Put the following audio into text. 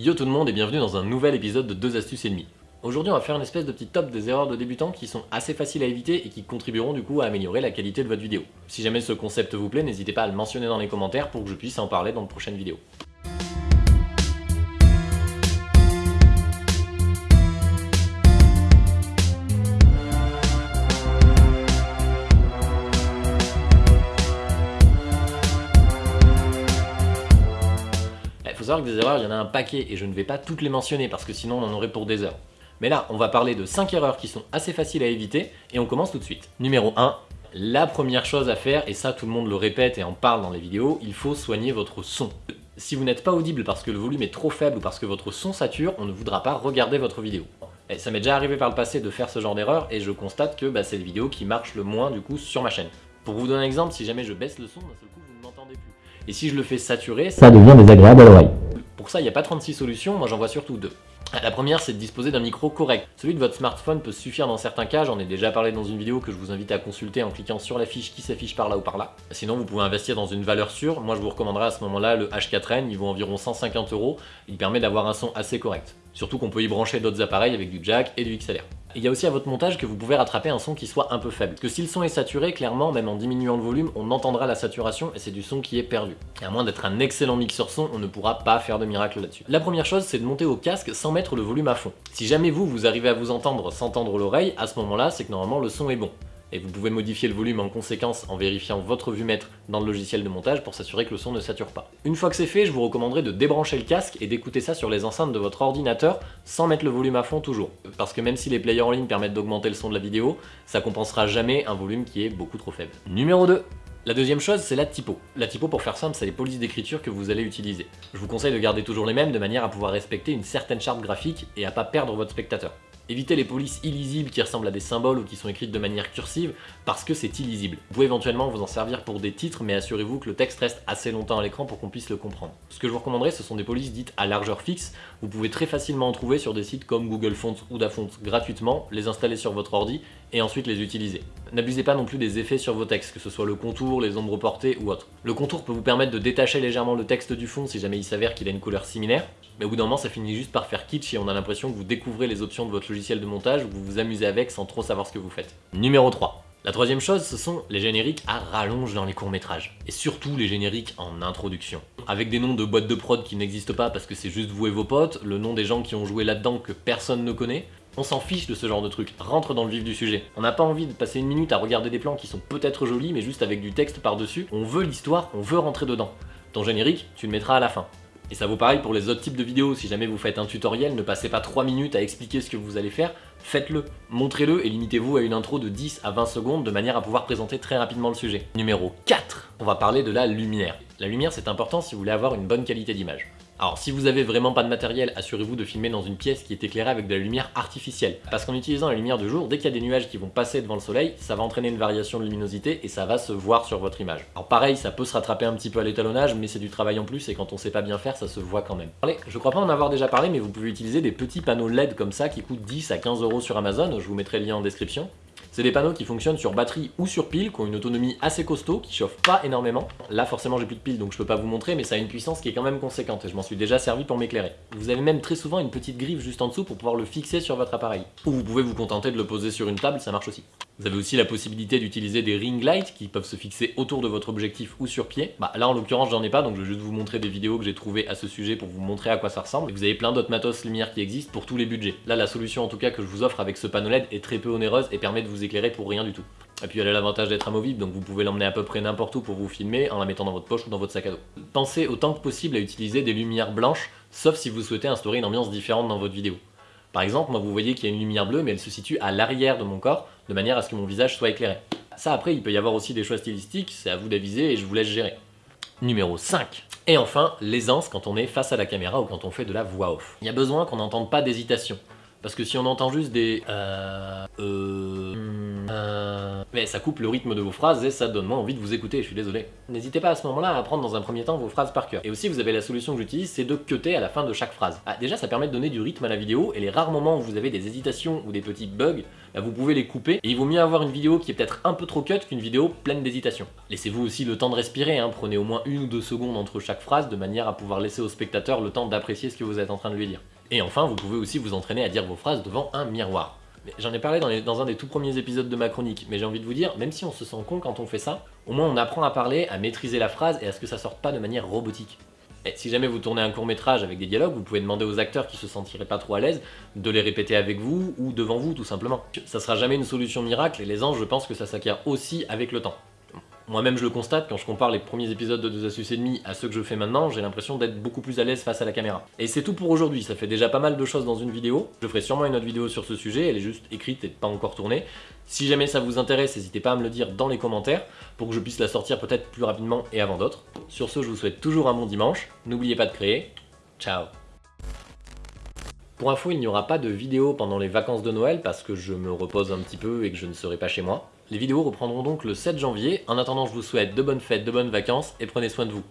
Yo tout le monde et bienvenue dans un nouvel épisode de 2 astuces et demie. Aujourd'hui on va faire une espèce de petit top des erreurs de débutants qui sont assez faciles à éviter et qui contribueront du coup à améliorer la qualité de votre vidéo. Si jamais ce concept vous plaît, n'hésitez pas à le mentionner dans les commentaires pour que je puisse en parler dans de prochaines vidéos. Des erreurs, il y en a un paquet et je ne vais pas toutes les mentionner parce que sinon on en aurait pour des heures. Mais là, on va parler de 5 erreurs qui sont assez faciles à éviter et on commence tout de suite. Numéro 1, la première chose à faire, et ça tout le monde le répète et en parle dans les vidéos, il faut soigner votre son. Si vous n'êtes pas audible parce que le volume est trop faible ou parce que votre son sature, on ne voudra pas regarder votre vidéo. Et ça m'est déjà arrivé par le passé de faire ce genre d'erreur et je constate que bah, c'est les vidéos qui marchent le moins du coup sur ma chaîne. Pour vous donner un exemple, si jamais je baisse le son, d'un seul Et si je le fais saturer, ça devient désagréable à l'oreille. Pour ça, il n'y a pas 36 solutions, moi j'en vois surtout deux. La première, c'est de disposer d'un micro correct. Celui de votre smartphone peut suffire dans certains cas, j'en ai déjà parlé dans une vidéo que je vous invite à consulter en cliquant sur la fiche qui s'affiche par là ou par là. Sinon, vous pouvez investir dans une valeur sûre. Moi, je vous recommanderais à ce moment-là le H4n, il vaut environ 150 euros. Il permet d'avoir un son assez correct. Surtout qu'on peut y brancher d'autres appareils avec du jack et du XLR. Il y a aussi à votre montage que vous pouvez rattraper un son qui soit un peu faible. Que si le son est saturé, clairement, même en diminuant le volume, on entendra la saturation et c'est du son qui est perdu. Et à moins d'être un excellent mixeur son, on ne pourra pas faire de miracle là-dessus. La première chose, c'est de monter au casque sans mettre le volume à fond. Si jamais vous, vous arrivez à vous entendre sans tendre l'oreille, à ce moment-là, c'est que normalement le son est bon et vous pouvez modifier le volume en conséquence en vérifiant votre vue-mètre dans le logiciel de montage pour s'assurer que le son ne sature pas. Une fois que c'est fait, je vous recommanderais de débrancher le casque et d'écouter ça sur les enceintes de votre ordinateur sans mettre le volume à fond toujours. Parce que même si les players en ligne permettent d'augmenter le son de la vidéo, ça compensera jamais un volume qui est beaucoup trop faible. Numéro 2. La deuxième chose, c'est la typo. La typo, pour faire simple, c'est les polices d'écriture que vous allez utiliser. Je vous conseille de garder toujours les mêmes de manière à pouvoir respecter une certaine charte graphique et à pas perdre votre spectateur. Évitez les polices illisibles qui ressemblent à des symboles ou qui sont écrites de manière cursive parce que c'est illisible. Vous pouvez éventuellement vous en servir pour des titres mais assurez-vous que le texte reste assez longtemps à l'écran pour qu'on puisse le comprendre. Ce que je vous recommanderais ce sont des polices dites à largeur fixe. Vous pouvez très facilement en trouver sur des sites comme Google Fonts ou Dafont gratuitement, les installer sur votre ordi et ensuite les utiliser. N'abusez pas non plus des effets sur vos textes, que ce soit le contour, les ombres portées ou autre. Le contour peut vous permettre de détacher légèrement le texte du fond si jamais il s'avère qu'il a une couleur similaire, mais au bout d'un moment ça finit juste par faire kitsch et on a l'impression que vous découvrez les options de votre logiciel de montage ou vous vous amusez avec sans trop savoir ce que vous faites. Numéro 3. La troisième chose, ce sont les génériques à rallonge dans les courts-métrages. Et surtout les génériques en introduction. Avec des noms de boîtes de prod qui n'existent pas parce que c'est juste vous et vos potes, le nom des gens qui ont joué là-dedans que personne ne connaît, on s'en fiche de ce genre de truc, rentre dans le vif du sujet. On n'a pas envie de passer une minute à regarder des plans qui sont peut-être jolis mais juste avec du texte par-dessus. On veut l'histoire, on veut rentrer dedans. Ton générique, tu le mettras à la fin. Et ça vaut pareil pour les autres types de vidéos, si jamais vous faites un tutoriel, ne passez pas 3 minutes à expliquer ce que vous allez faire, faites-le, montrez-le et limitez-vous à une intro de 10 à 20 secondes de manière à pouvoir présenter très rapidement le sujet. Numéro 4, on va parler de la lumière. La lumière c'est important si vous voulez avoir une bonne qualité d'image. Alors si vous avez vraiment pas de matériel, assurez-vous de filmer dans une pièce qui est éclairée avec de la lumière artificielle. Parce qu'en utilisant la lumière du jour, dès qu'il y a des nuages qui vont passer devant le soleil, ça va entraîner une variation de luminosité et ça va se voir sur votre image. Alors pareil, ça peut se rattraper un petit peu à l'étalonnage, mais c'est du travail en plus et quand on sait pas bien faire, ça se voit quand même. Allez, je crois pas en avoir déjà parlé, mais vous pouvez utiliser des petits panneaux LED comme ça qui coûtent 10 à 15 euros sur Amazon, je vous mettrai le lien en description. C'est des panneaux qui fonctionnent sur batterie ou sur pile, qui ont une autonomie assez costaud, qui chauffent pas énormément. Là forcément j'ai plus de pile donc je peux pas vous montrer, mais ça a une puissance qui est quand même conséquente et je m'en suis déjà servi pour m'éclairer. Vous avez même très souvent une petite griffe juste en dessous pour pouvoir le fixer sur votre appareil. Ou vous pouvez vous contenter de le poser sur une table, ça marche aussi. Vous avez aussi la possibilité d'utiliser des ring lights qui peuvent se fixer autour de votre objectif ou sur pied. Bah là en l'occurrence j'en ai pas donc je vais juste vous montrer des vidéos que j'ai trouvées à ce sujet pour vous montrer à quoi ça ressemble. Vous avez plein d'autres matos lumière qui existent pour tous les budgets. Là la solution en tout cas que je vous offre avec ce panneau LED est très peu onéreuse et permet de vous éclairer pour rien du tout. Et puis elle a l'avantage d'être amovible, donc vous pouvez l'emmener à peu près n'importe où pour vous filmer en la mettant dans votre poche ou dans votre sac à dos. Pensez autant que possible à utiliser des lumières blanches, sauf si vous souhaitez instaurer une ambiance différente dans votre vidéo. Par exemple, moi vous voyez qu'il y a une lumière bleue, mais elle se situe à l'arrière de mon corps, de manière à ce que mon visage soit éclairé. Ça après, il peut y avoir aussi des choix stylistiques, c'est à vous d'aviser et je vous laisse gérer. Numéro 5. Et enfin, l'aisance quand on est face à la caméra ou quand on fait de la voix off. Il y a besoin qu'on n'entende pas d'hésitation. Parce que si on entend juste des... Euh... Euh... Mais ça coupe le rythme de vos phrases et ça donne moins envie de vous écouter, je suis désolé. N'hésitez pas à ce moment-là à apprendre dans un premier temps vos phrases par cœur. Et aussi vous avez la solution que j'utilise, c'est de cutter à la fin de chaque phrase. Ah, déjà ça permet de donner du rythme à la vidéo et les rares moments où vous avez des hésitations ou des petits bugs, bah, vous pouvez les couper et il vaut mieux avoir une vidéo qui est peut-être un peu trop cut qu'une vidéo pleine d'hésitations. Laissez-vous aussi le temps de respirer, hein. prenez au moins une ou deux secondes entre chaque phrase de manière à pouvoir laisser au spectateur le temps d'apprécier ce que vous êtes en train de lui dire. Et enfin, vous pouvez aussi vous entraîner à dire vos phrases devant un miroir. J'en ai parlé dans, un des tout premiers épisodes de ma chronique, mais j'ai envie de vous dire, même si on se sent con quand on fait ça, au moins on apprend à parler, à maîtriser la phrase et à ce que ça sorte pas de manière robotique. Si jamais vous tournez un court métrage avec des dialogues, vous pouvez demander aux acteurs qui se sentiraient pas trop à l'aise de les répéter avec vous ou devant vous tout simplement. Ça sera jamais une solution miracle et les anges je pense que ça s'acquiert aussi avec le temps. Moi-même je le constate, quand je compare les premiers épisodes de 2 astuces et demi à ceux que je fais maintenant, j'ai l'impression d'être beaucoup plus à l'aise face à la caméra. Et c'est tout pour aujourd'hui, ça fait déjà pas mal de choses dans une vidéo. Je ferai sûrement une autre vidéo sur ce sujet, elle est juste écrite et pas encore tournée. Si jamais ça vous intéresse, n'hésitez pas à me le dire dans les commentaires pour que je puisse la sortir peut-être plus rapidement et avant d'autres. Sur ce, je vous souhaite toujours un bon dimanche, n'oubliez pas de créer. Ciao pour info, il n'y aura pas de vidéo pendant les vacances de Noël parce que je me repose un petit peu et que je ne serai pas chez moi. Les vidéos reprendront donc le 7 janvier. En attendant, je vous souhaite de bonnes fêtes, de bonnes vacances et prenez soin de vous.